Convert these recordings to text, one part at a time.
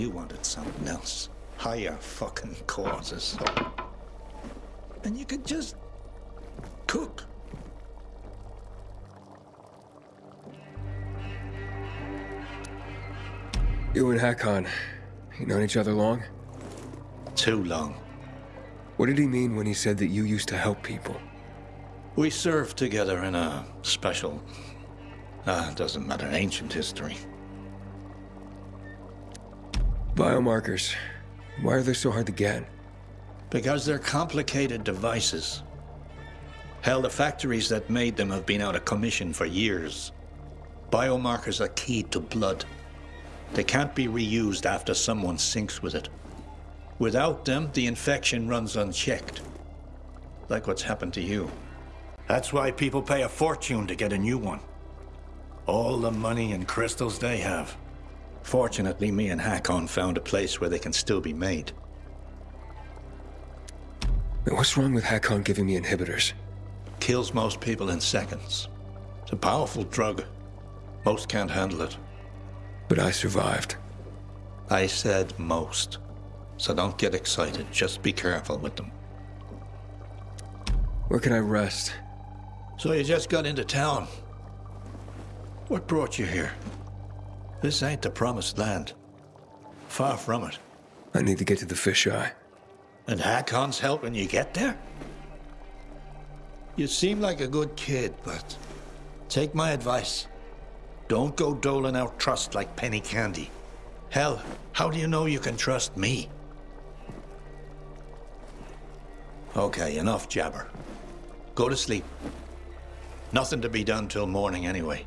You wanted something else. Higher fucking causes. And you could just cook. You and Hakon, you known each other long? Too long. What did he mean when he said that you used to help people? We served together in a special, uh, doesn't matter, ancient history. Biomarkers. Why are they so hard to get? Because they're complicated devices. Hell, the factories that made them have been out of commission for years. Biomarkers are key to blood. They can't be reused after someone syncs with it. Without them, the infection runs unchecked. Like what's happened to you. That's why people pay a fortune to get a new one. All the money and crystals they have. Fortunately, me and Hakon found a place where they can still be made. What's wrong with Hakon giving me inhibitors? Kills most people in seconds. It's a powerful drug. Most can't handle it. But I survived. I said most. So don't get excited. Just be careful with them. Where can I rest? So you just got into town. What brought you here? This ain't the promised land. Far from it. I need to get to the fisheye. And Hakon's helping you get there? You seem like a good kid, but take my advice. Don't go doling out trust like penny candy. Hell, how do you know you can trust me? Okay, enough jabber. Go to sleep. Nothing to be done till morning anyway.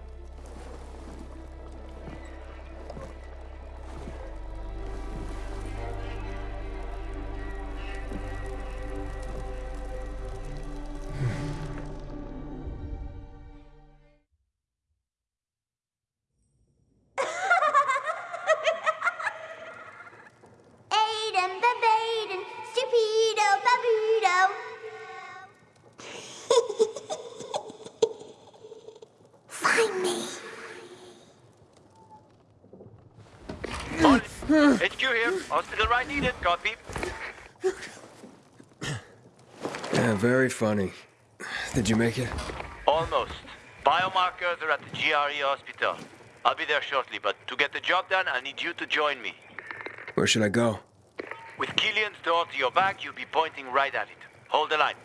Funny. Did you make it? Almost. Biomarkers are at the GRE hospital. I'll be there shortly, but to get the job done, I need you to join me. Where should I go? With Killian's door to your back, you'll be pointing right at it. Hold the line.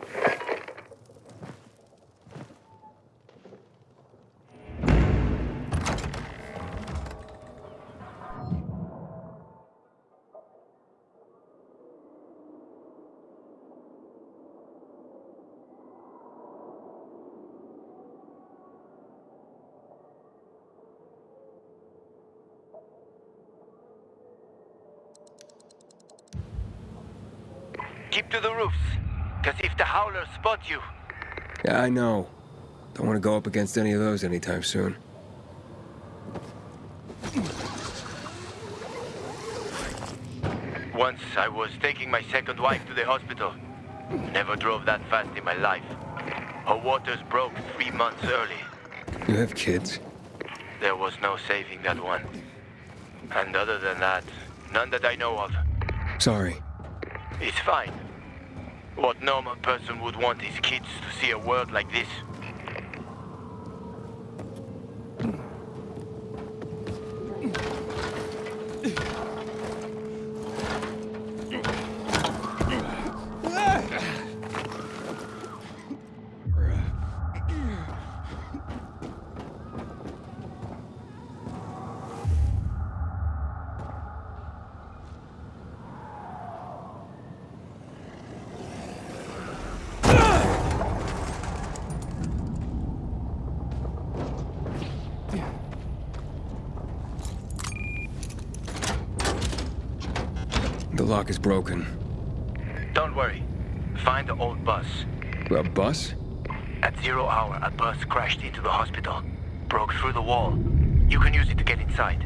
Spot you, Yeah, I know. Don't want to go up against any of those anytime soon. Once I was taking my second wife to the hospital. Never drove that fast in my life. Her waters broke three months early. You have kids? There was no saving that one. And other than that, none that I know of. Sorry. It's fine. What normal person would want his kids to see a world like this? Lock is broken. Don't worry. Find the old bus. A bus? At zero hour, a bus crashed into the hospital. Broke through the wall. You can use it to get inside.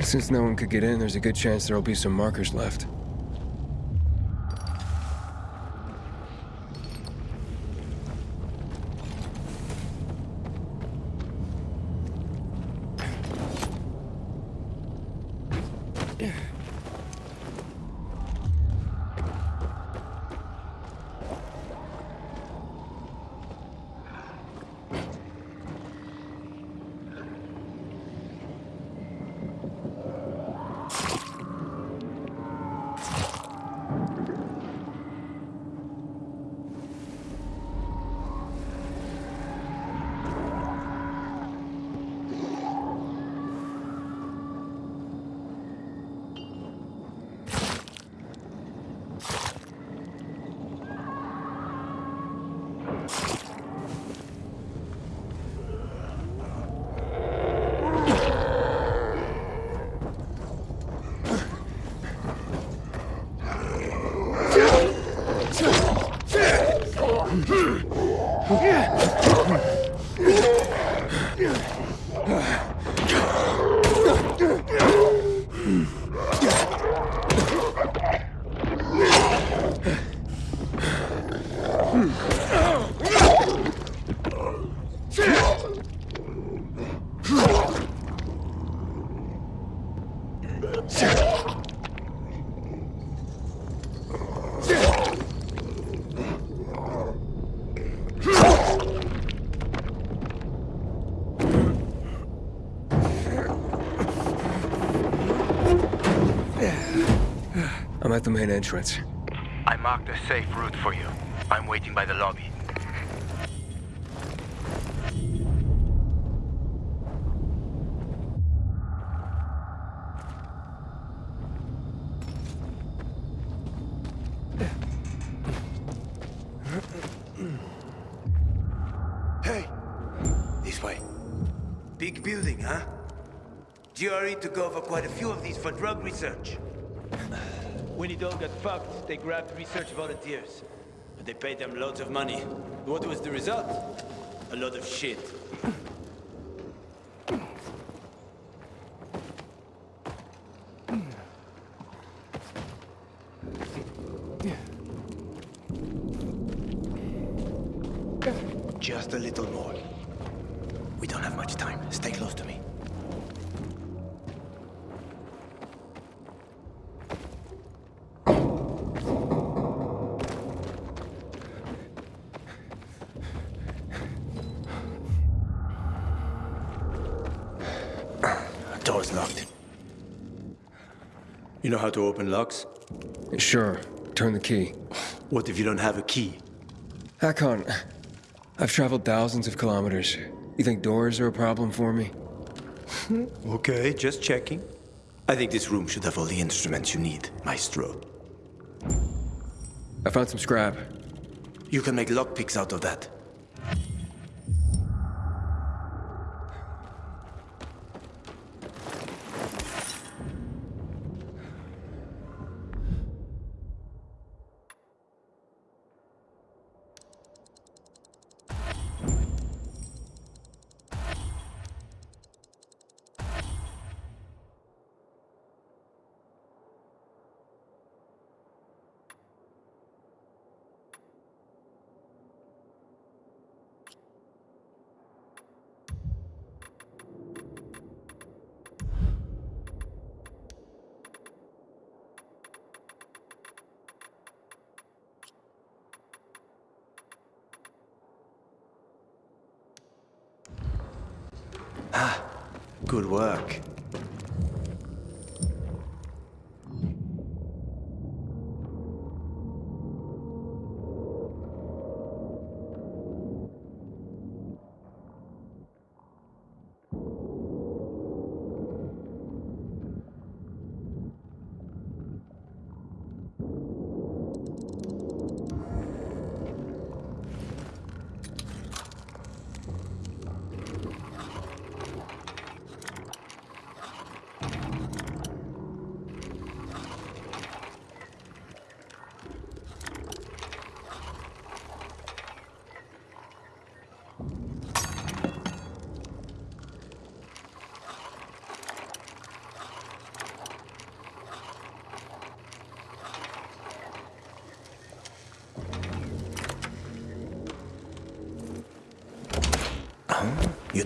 Since no one could get in, there's a good chance there'll be some markers left. Yeah. Entrance. I marked a safe route for you. I'm waiting by the lobby. Hey! This way. Big building, huh? GRE took over quite a few of these for drug research. Got fucked, they grabbed research volunteers. But they paid them loads of money. What was the result? A lot of shit. Just a little more. We don't have much time. Stay close to me. You know how to open locks? Sure, turn the key. What if you don't have a key? Hakon, I've traveled thousands of kilometers. You think doors are a problem for me? Okay, just checking. I think this room should have all the instruments you need, Maestro. I found some scrap. You can make lockpicks out of that.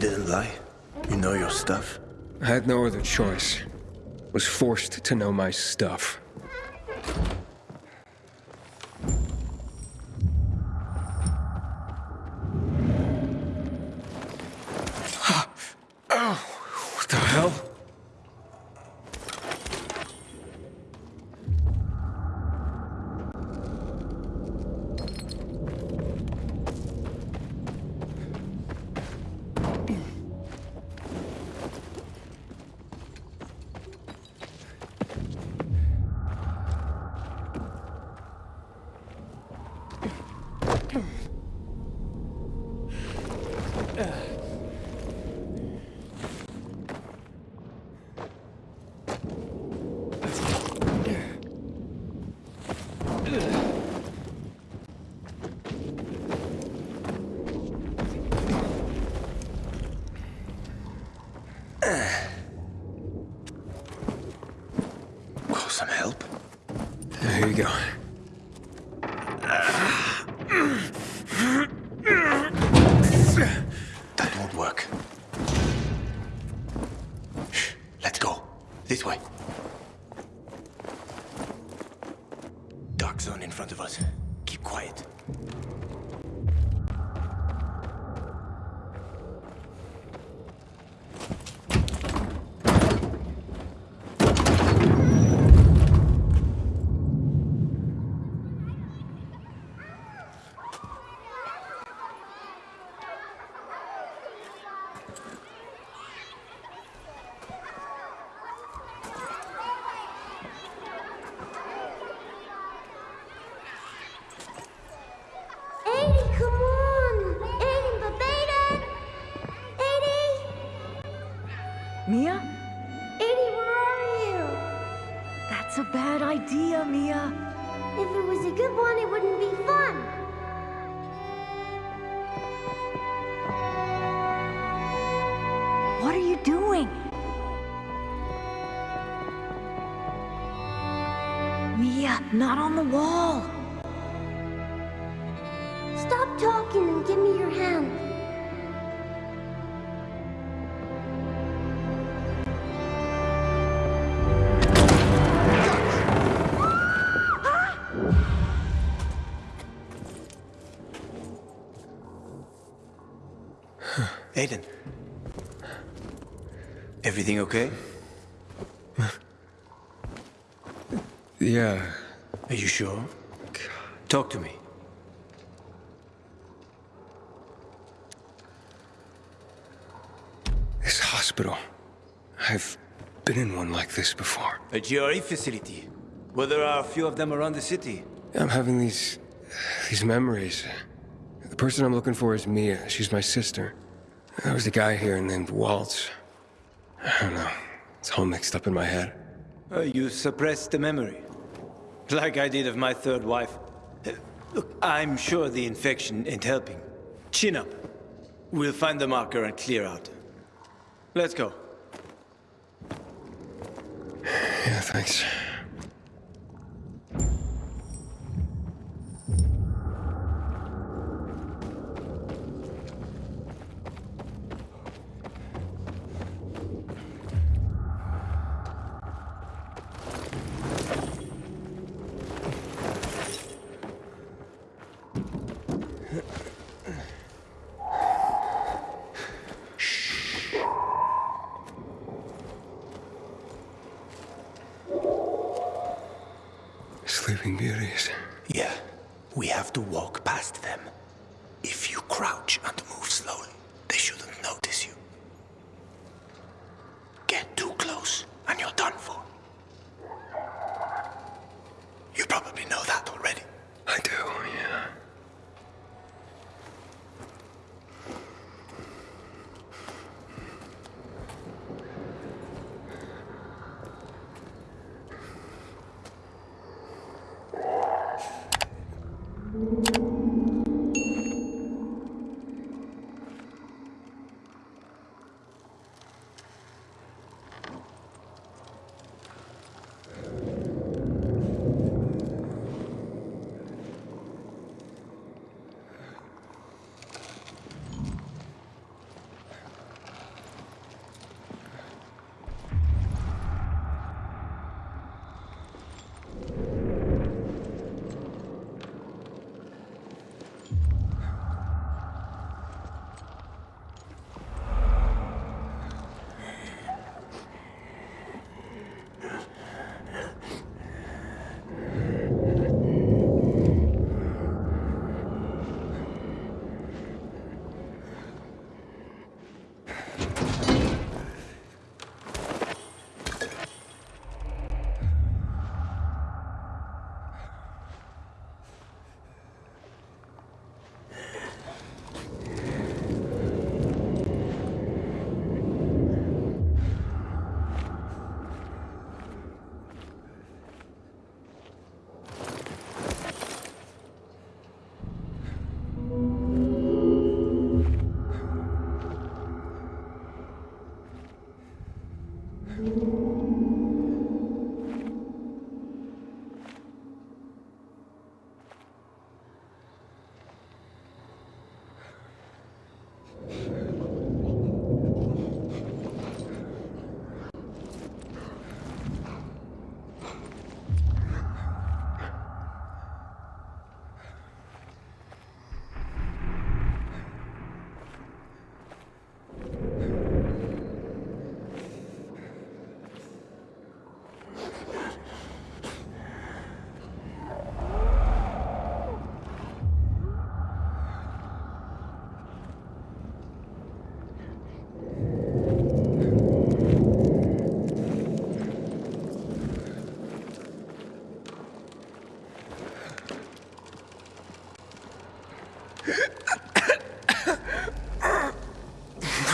Didn't lie. You know your stuff. I had no other choice. Was forced to know my stuff. Idea, Mia. If it was a good one, it wouldn't be fun. What are you doing? Mia, not on the wall. Stop talking and give me your hand. Aiden. Everything okay? Yeah. Are you sure? Talk to me. This hospital. I've been in one like this before. A GRE facility. Well, there are a few of them around the city. I'm having these. these memories. The person I'm looking for is Mia. She's my sister. There was a guy here named Waltz. I don't know. It's all mixed up in my head. Uh, you suppressed the memory. Like I did of my third wife. Uh, look, I'm sure the infection ain't helping. Chin up. We'll find the marker and clear out. Let's go. Yeah, thanks. Sleeping Beauties. Yeah, we have to walk past them.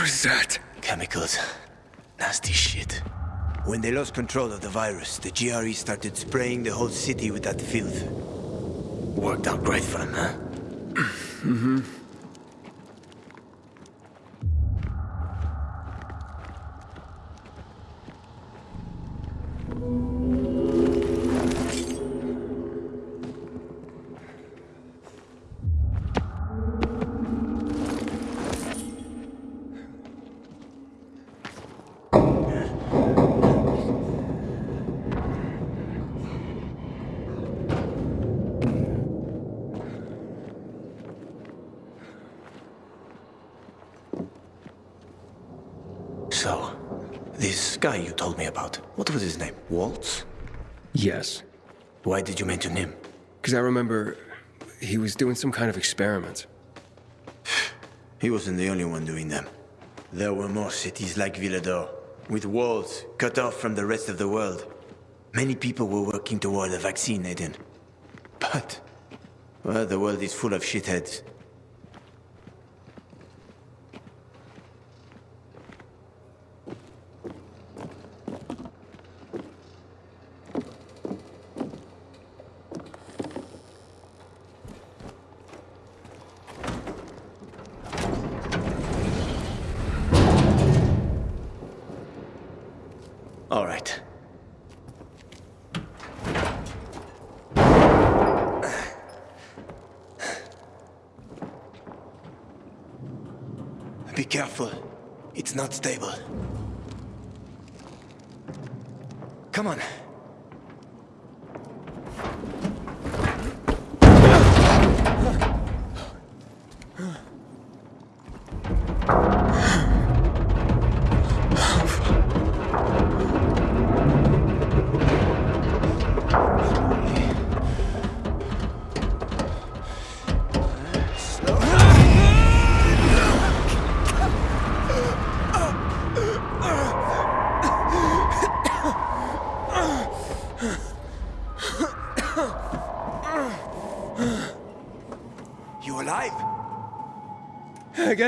Is that? Chemicals. Nasty shit. When they lost control of the virus, the GRE started spraying the whole city with that filth. Worked out great for them, huh? mm-hmm. Why did you mention him? Because I remember he was doing some kind of experiment. He wasn't the only one doing them. There were more cities like Villedor, with walls cut off from the rest of the world. Many people were working toward a vaccine, Aiden. But, well, the world is full of shitheads. All right. Be careful. It's not stable. Come on.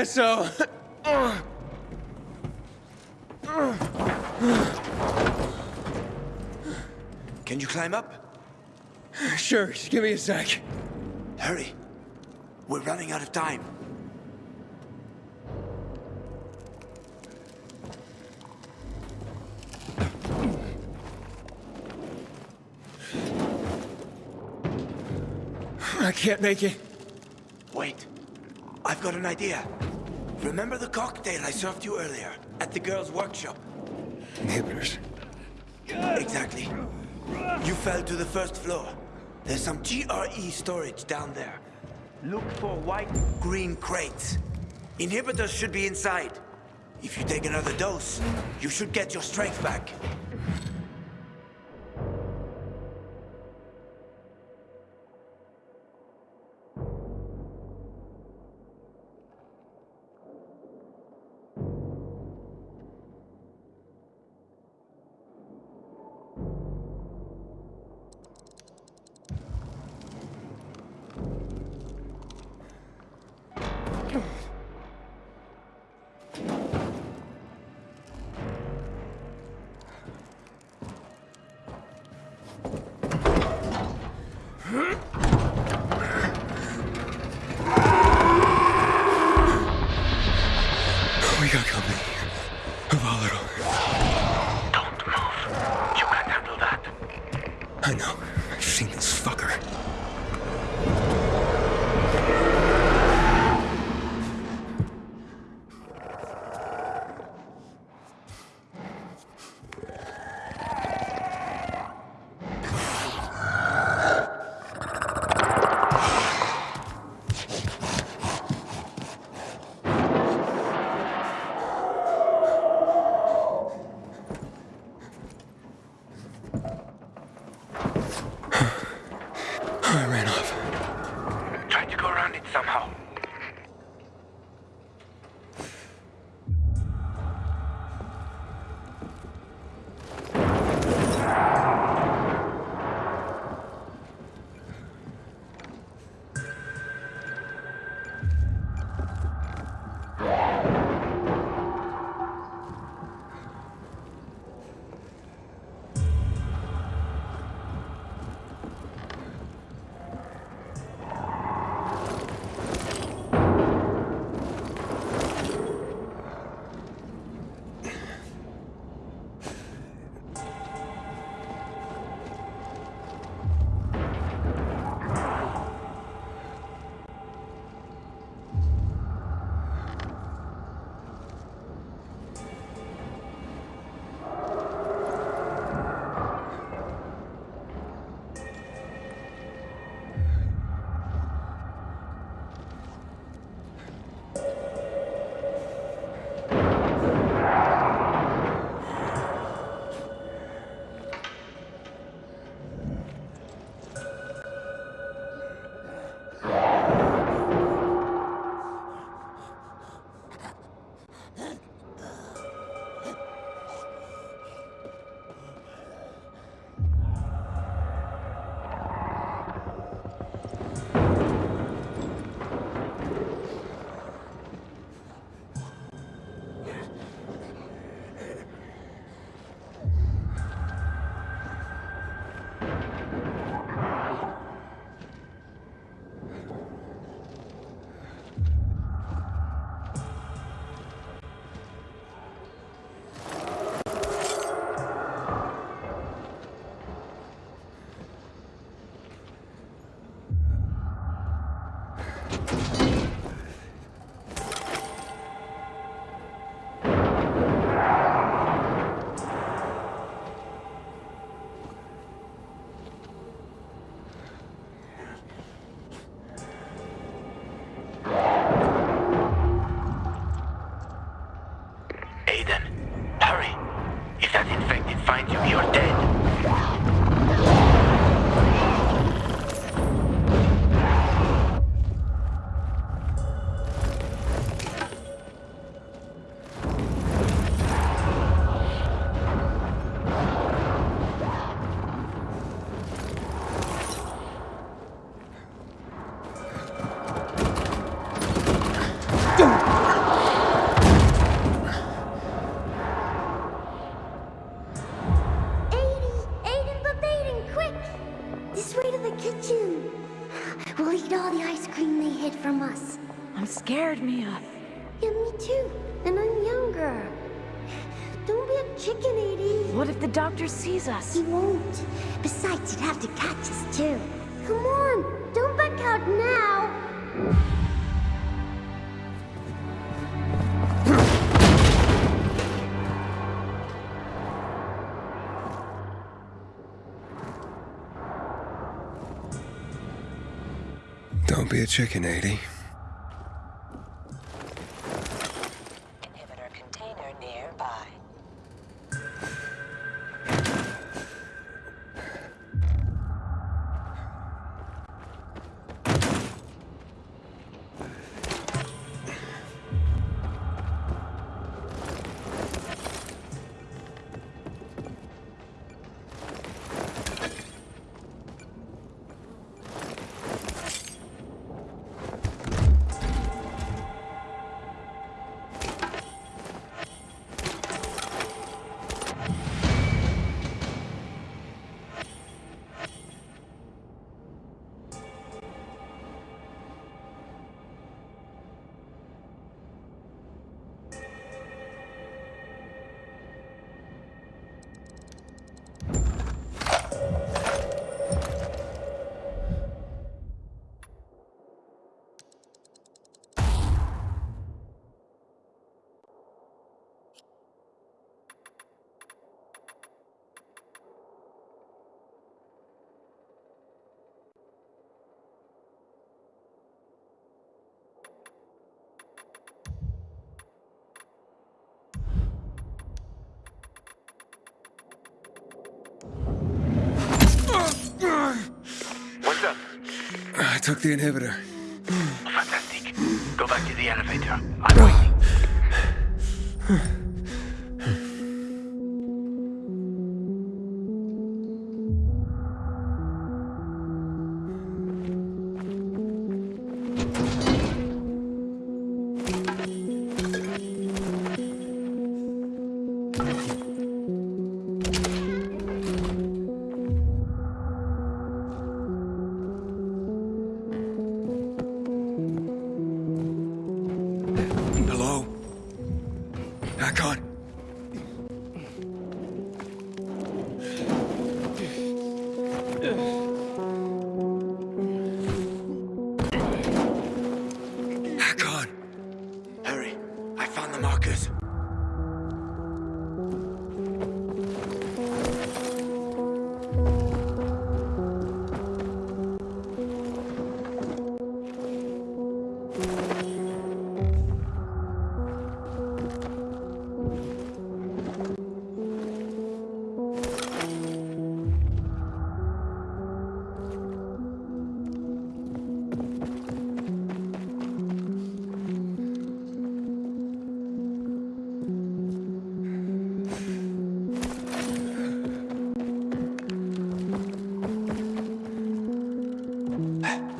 So. Can you climb up? Sure, just give me a sec. Hurry. We're running out of time. I can't make it. Wait. I've got an idea. Remember the cocktail I served you earlier at the girls' workshop? Inhibitors. Exactly. You fell to the first floor. There's some GRE storage down there. Look for white, green crates. Inhibitors should be inside. If you take another dose, you should get your strength back. Doctor sees us? He won't. Besides, he'd have to catch us too. Come on, don't back out now. Don't be a chicken, Aiden. Took the inhibitor. Fantastic. Go back to the elevator. I'm waiting.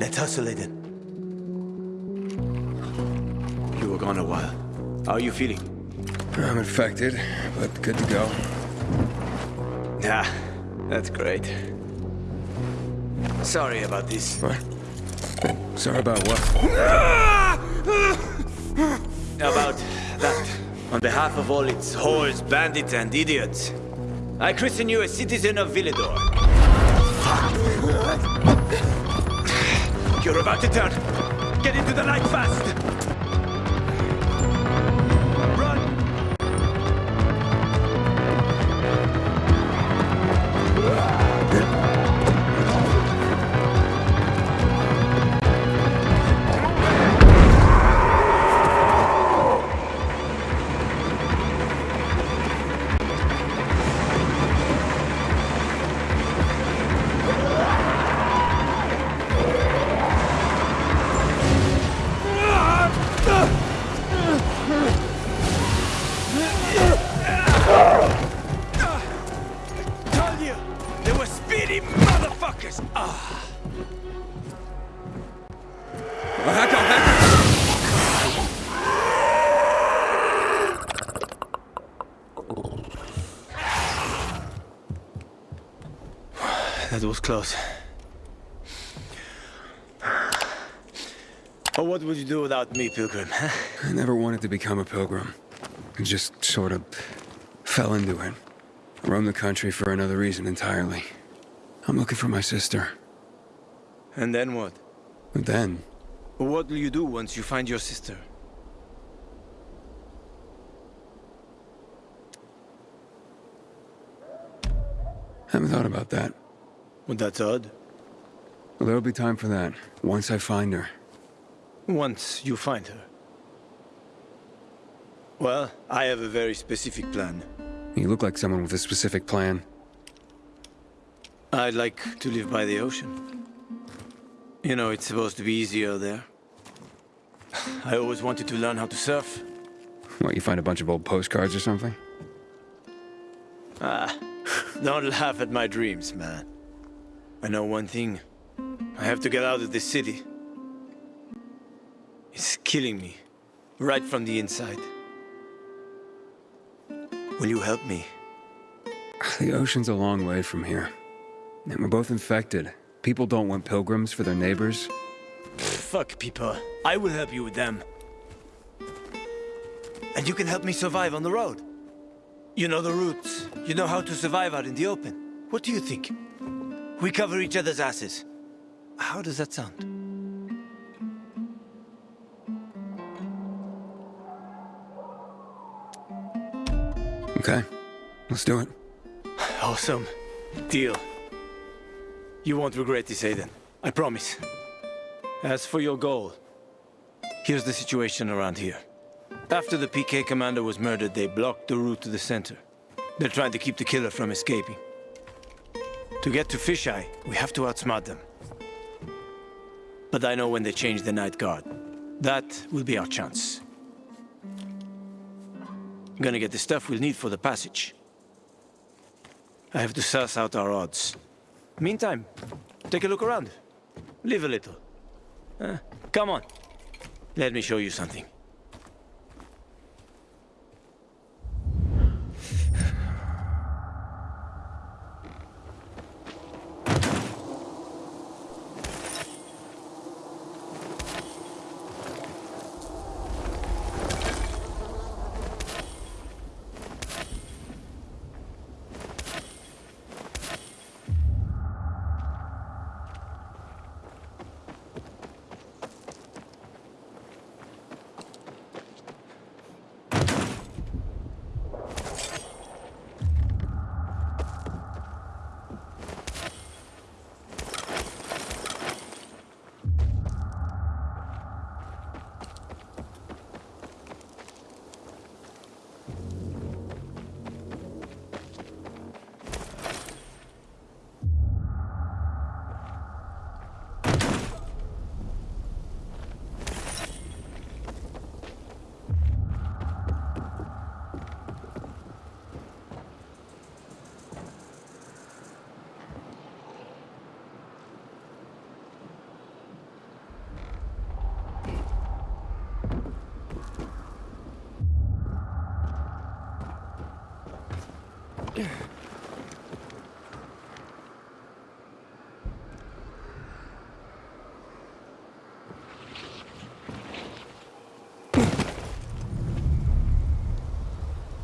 Let's hustle, Aiden. You were gone a while. How are you feeling? I'm infected, but good to go. Yeah, that's great. Sorry about this. What? Sorry about what? About that. On behalf of all its whores, bandits, and idiots, I christen you a citizen of Villedor. You're about to turn. Get into the light fast! Close. Oh, what would you do without me, Pilgrim? huh? I never wanted to become a pilgrim. I just sort of fell into it. I roamed the country for another reason entirely. I'm looking for my sister. And then what? Then, What will you do once you find your sister? haven't thought about that. Well, that's odd. Well, there'll be time for that, once I find her. Once you find her. Well, I have a very specific plan. You look like someone with a specific plan. I'd like to live by the ocean. You know, it's supposed to be easier there. I always wanted to learn how to surf. What, you find a bunch of old postcards or something? Ah, don't laugh at my dreams, man. I know one thing. I have to get out of this city. It's killing me, right from the inside. Will you help me? The ocean's a long way from here. And we're both infected. People don't want pilgrims for their neighbors. Fuck people. I will help you with them. And you can help me survive on the road. You know the routes. You know how to survive out in the open. What do you think? We cover each other's asses. How does that sound? Okay, let's do it. Awesome. Deal. You won't regret this, Aiden. I promise. As for your goal, here's the situation around here. After the PK commander was murdered, they blocked the route to the center. They're trying to keep the killer from escaping. To get to Fisheye, we have to outsmart them. But I know when they change the night guard. That will be our chance. I'm gonna get the stuff we'll need for the passage. I have to suss out our odds. Meantime, take a look around. Live a little. Uh, come on. Let me show you something.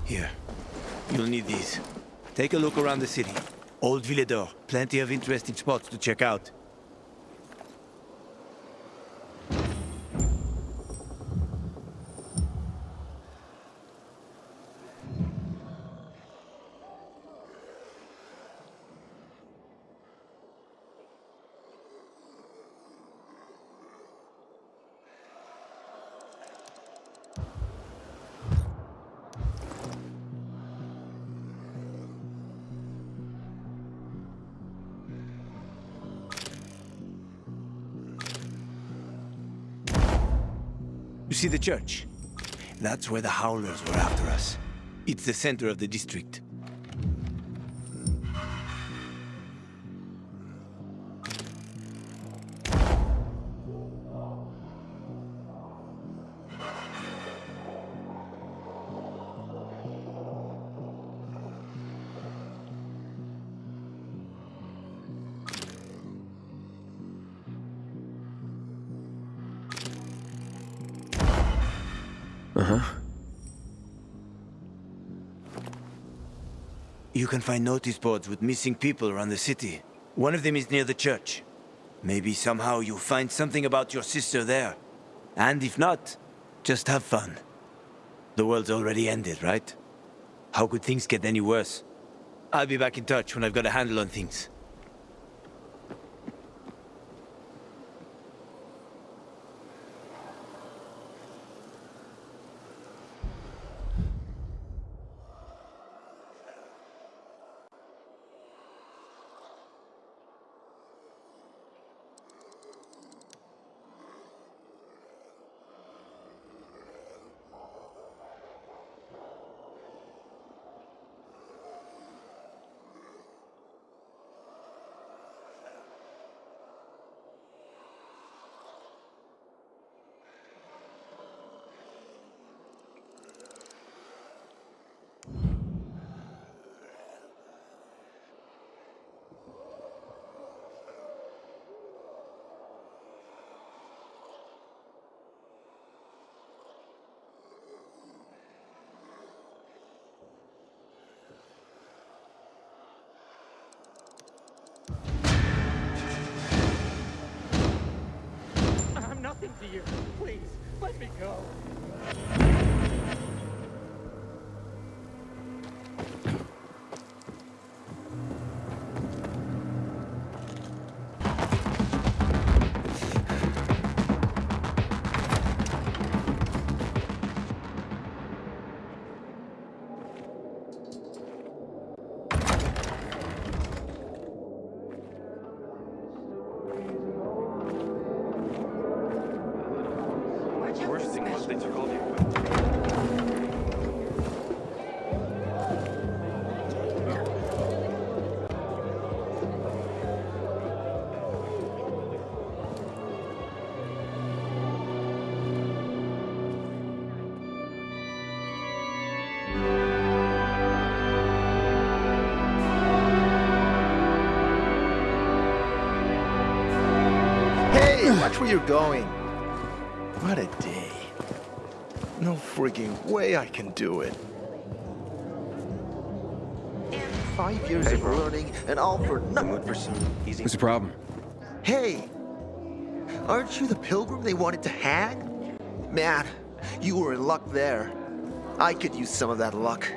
Here. You'll need these. Take a look around the city. Old Villedor. Plenty of interesting spots to check out. See the church? That's where the Howlers were after us. It's the center of the district. Uh-huh. You can find notice boards with missing people around the city. One of them is near the church. Maybe somehow you'll find something about your sister there. And if not, just have fun. The world's already ended, right? How could things get any worse? I'll be back in touch when I've got a handle on things. I'm nothing to you. Please, let me go. Watch where you're going. What a day. No frigging way I can do it. Five years of learning and all for nothing. for some easy. What's the problem? Hey, aren't you the pilgrim they wanted to hang? Man, you were in luck there. I could use some of that luck.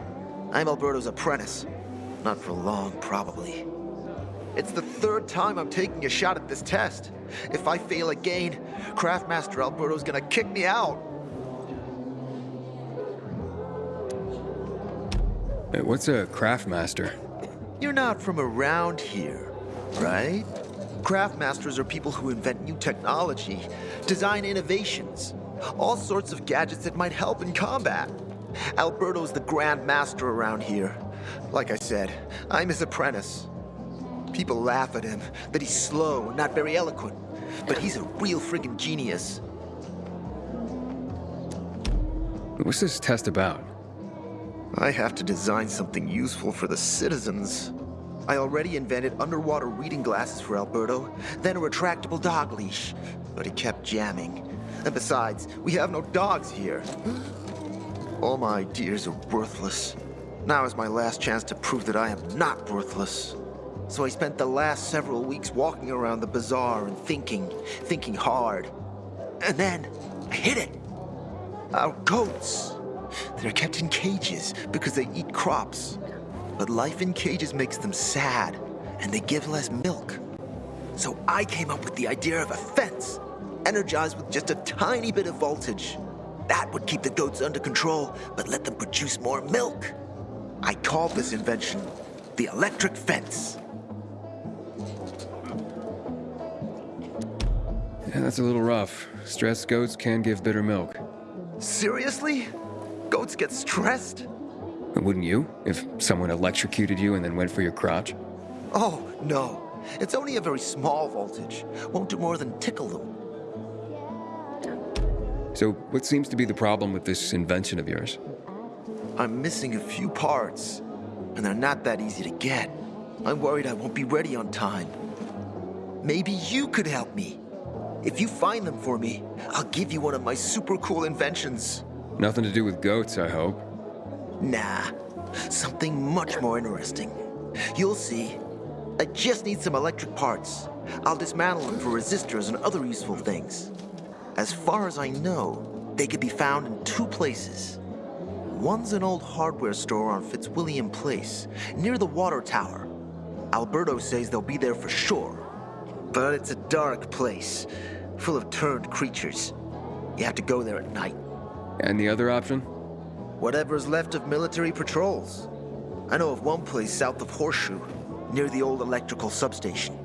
I'm Alberto's apprentice. Not for long, probably. It's the third time I'm taking a shot at this test. If I fail again, Craftmaster Alberto's gonna kick me out. Hey, what's a craft master? You're not from around here, right? Craftmasters are people who invent new technology, design innovations, all sorts of gadgets that might help in combat. Alberto's the Grand Master around here. Like I said, I'm his apprentice. People laugh at him, that he's slow and not very eloquent. But he's a real friggin' genius. What's this test about? I have to design something useful for the citizens. I already invented underwater reading glasses for Alberto, then a retractable dog leash. But he kept jamming. And besides, we have no dogs here. All my ideas are worthless. Now is my last chance to prove that I am not worthless. So I spent the last several weeks walking around the bazaar and thinking, thinking hard. And then, I hit it. Our goats. They're kept in cages because they eat crops. But life in cages makes them sad, and they give less milk. So I came up with the idea of a fence, energized with just a tiny bit of voltage. That would keep the goats under control, but let them produce more milk. I called this invention the electric fence. Yeah, that's a little rough. Stressed goats can give bitter milk. Seriously? Goats get stressed? Wouldn't you, if someone electrocuted you and then went for your crotch? Oh, no. It's only a very small voltage. Won't do more than tickle them. So, what seems to be the problem with this invention of yours? I'm missing a few parts, and they're not that easy to get. I'm worried I won't be ready on time. Maybe you could help me. If you find them for me, I'll give you one of my super cool inventions. Nothing to do with goats, I hope. Nah, something much more interesting. You'll see. I just need some electric parts. I'll dismantle them for resistors and other useful things. As far as I know, they could be found in two places. One's an old hardware store on Fitzwilliam Place, near the water tower. Alberto says they'll be there for sure. But it's a dark place, full of turned creatures. You have to go there at night. And the other option? Whatever's left of military patrols. I know of one place south of Horseshoe, near the old electrical substation.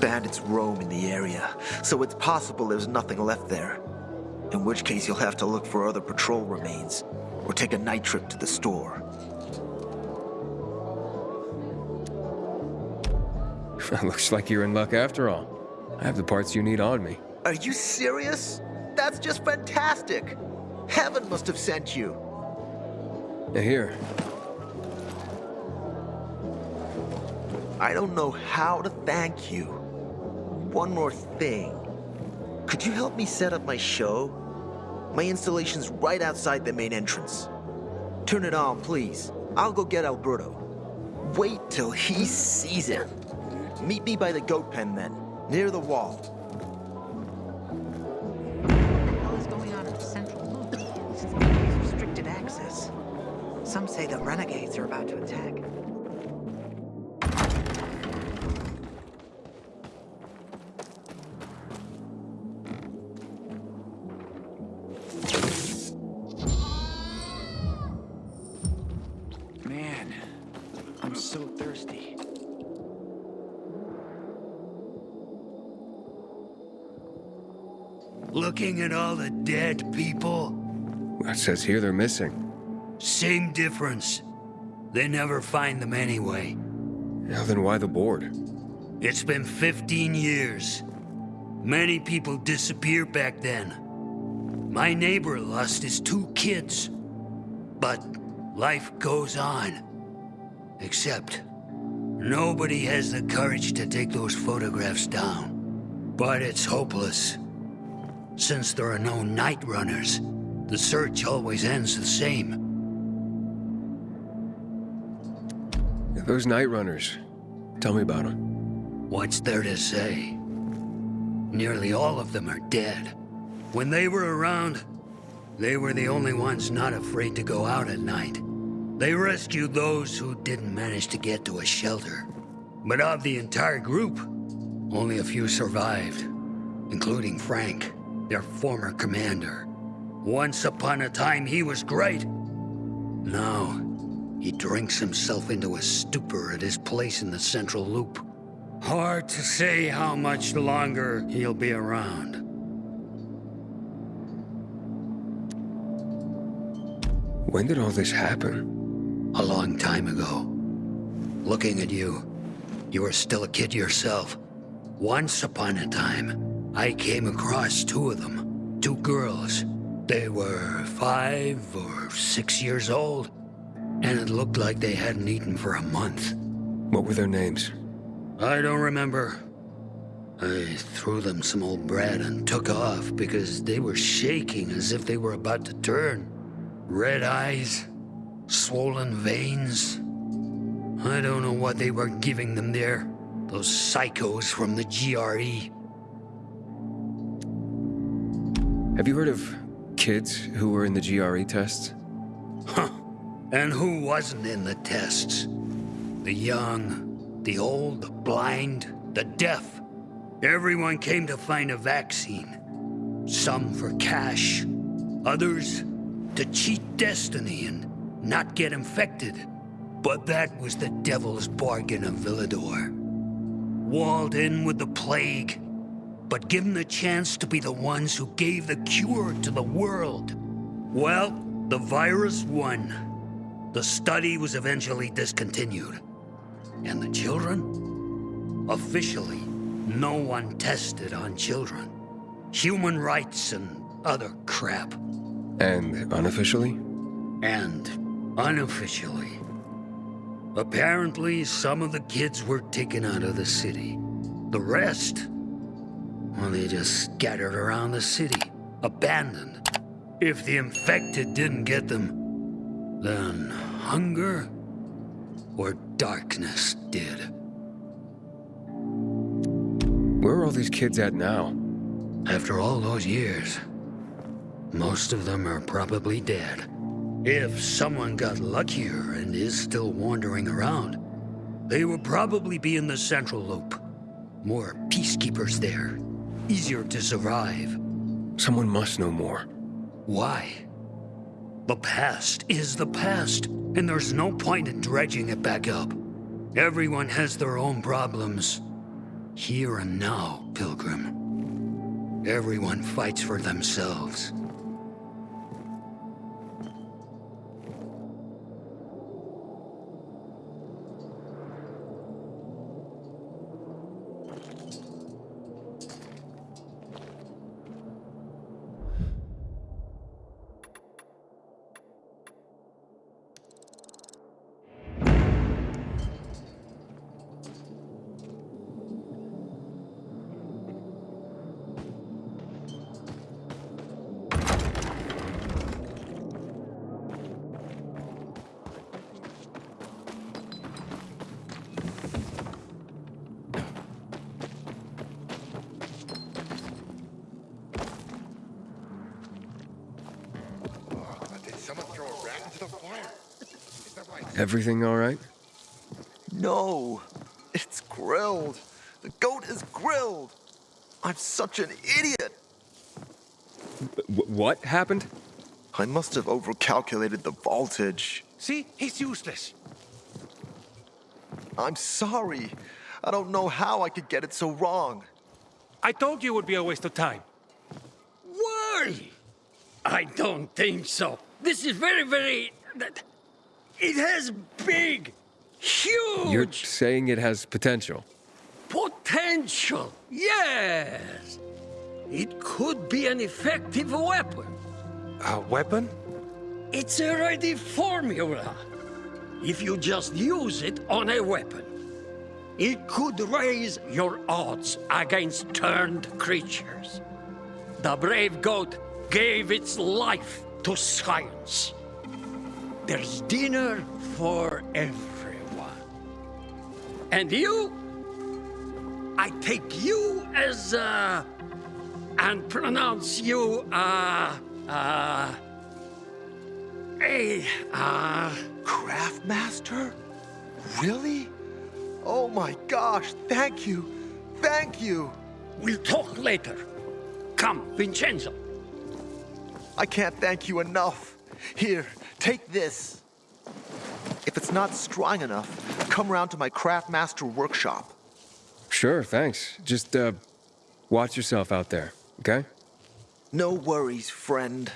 Bandits roam in the area, so it's possible there's nothing left there. In which case you'll have to look for other patrol remains, or take a night trip to the store. Looks like you're in luck after all. I have the parts you need on me. Are you serious? That's just fantastic! Heaven must have sent you. Here. I don't know how to thank you. One more thing. Could you help me set up my show? My installation's right outside the main entrance. Turn it on, please. I'll go get Alberto. Wait till he sees it. Meet me by the goat pen then, near the wall. What is going on central? Restricted access. Some say the renegades are about to attack. Dead people, It says here they're missing. same difference. They never find them anyway. Now then why the board? It's been 15 years. Many people disappeared back then. My neighbor lost his two kids. But life goes on. Except, nobody has the courage to take those photographs down. But it's hopeless. Since there are no night runners, the search always ends the same. Those night runners. Tell me about them. What's there to say? Nearly all of them are dead. When they were around, they were the only ones not afraid to go out at night. They rescued those who didn't manage to get to a shelter. But of the entire group, only a few survived, including Frank, their former commander. Once upon a time, he was great. Now, he drinks himself into a stupor at his place in the Central Loop. Hard to say how much longer he'll be around. When did all this happen? A long time ago. Looking at you, you were still a kid yourself. Once upon a time, I came across two of them. Two girls. They were five or six years old, and it looked like they hadn't eaten for a month. What were their names? I don't remember. I threw them some old bread and took off because they were shaking as if they were about to turn. Red eyes, swollen veins. I don't know what they were giving them there. Those psychos from the GRE. Have you heard of kids who were in the GRE tests? Huh. And who wasn't in the tests? The young, the old, the blind, the deaf. Everyone came to find a vaccine. Some for cash, others to cheat destiny and not get infected. But that was the devil's bargain of Villedor. Walled in with the plague, but given the chance to be the ones who gave the cure to the world. Well, the virus won. The study was eventually discontinued. And the children? Officially, no one tested on children. Human rights and other crap. And unofficially? And unofficially. Apparently, some of the kids were taken out of the city. The rest, well, they just scattered around the city, abandoned. If the infected didn't get them, then hunger or darkness did. Where are all these kids at now? After all those years, most of them are probably dead. If someone got luckier and is still wandering around, they will probably be in the Central Loop. More peacekeepers there. Easier to survive. Someone must know more. Why? The past is the past, and there's no point in dredging it back up. Everyone has their own problems. Here and now, Pilgrim. Everyone fights for themselves. Everything all right? No, it's grilled. The goat is grilled. I'm such an idiot. W what happened? I must have overcalculated the voltage. See? He's useless. I'm sorry. I don't know how I could get it so wrong. I told you it would be a waste of time. Why? I don't think so. This is very, very... It has big, huge... You're saying it has potential? Potential, yes. It could be an effective weapon. A weapon? It's a ready formula. If you just use it on a weapon, it could raise your odds against turned creatures. The brave goat gave its life to science. There's dinner for everyone. And you? I take you as, uh, and pronounce you, uh, uh, a, uh... Craftmaster? Really? Oh my gosh, thank you. Thank you. We'll talk later. Come, Vincenzo. I can't thank you enough. Here, take this. If it's not strong enough, come round to my Craftmaster workshop. Sure, thanks. Just, uh, watch yourself out there, okay? No worries, friend.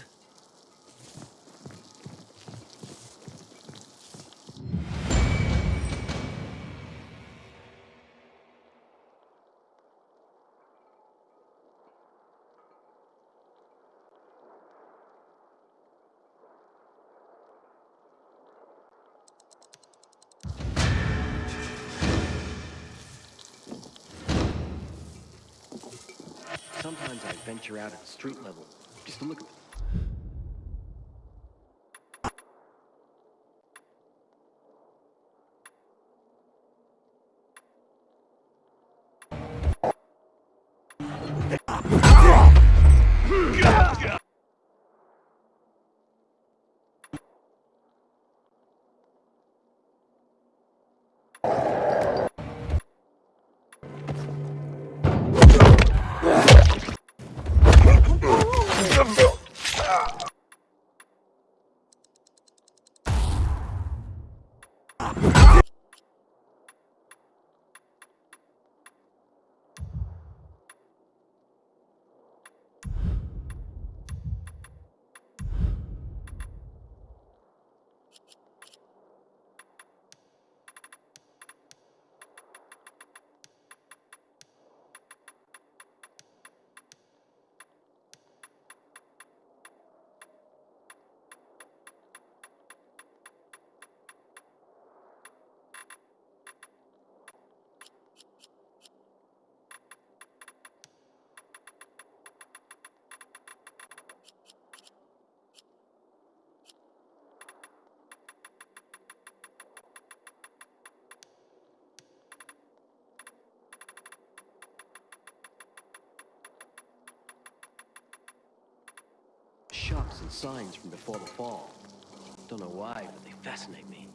Venture out at the street level, just to look at signs from before the fall. Don't know why, but they fascinate me.